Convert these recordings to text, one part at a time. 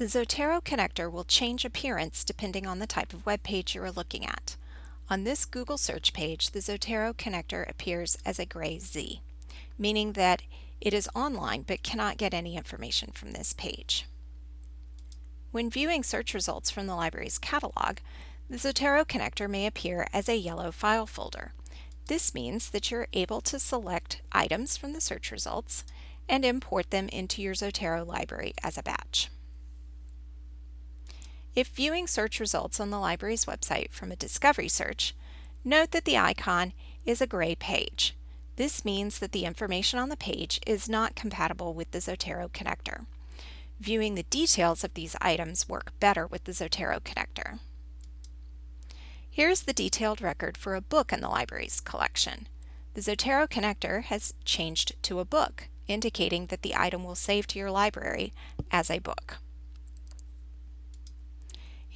The Zotero connector will change appearance depending on the type of web page you are looking at. On this Google search page, the Zotero connector appears as a gray Z, meaning that it is online but cannot get any information from this page. When viewing search results from the library's catalog, the Zotero connector may appear as a yellow file folder. This means that you're able to select items from the search results and import them into your Zotero library as a batch. If viewing search results on the library's website from a discovery search, note that the icon is a gray page. This means that the information on the page is not compatible with the Zotero connector. Viewing the details of these items work better with the Zotero connector. Here's the detailed record for a book in the library's collection. The Zotero connector has changed to a book, indicating that the item will save to your library as a book.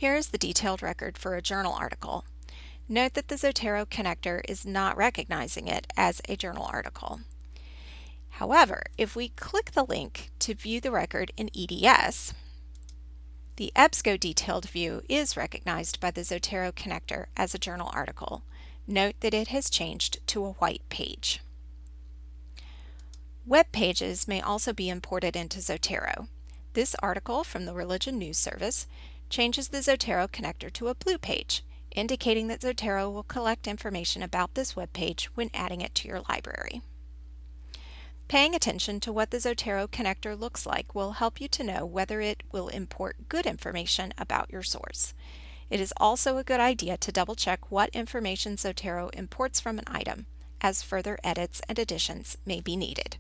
Here is the detailed record for a journal article. Note that the Zotero connector is not recognizing it as a journal article. However, if we click the link to view the record in EDS, the EBSCO detailed view is recognized by the Zotero connector as a journal article. Note that it has changed to a white page. Web pages may also be imported into Zotero. This article from the Religion News Service changes the Zotero connector to a blue page, indicating that Zotero will collect information about this web page when adding it to your library. Paying attention to what the Zotero connector looks like will help you to know whether it will import good information about your source. It is also a good idea to double check what information Zotero imports from an item, as further edits and additions may be needed.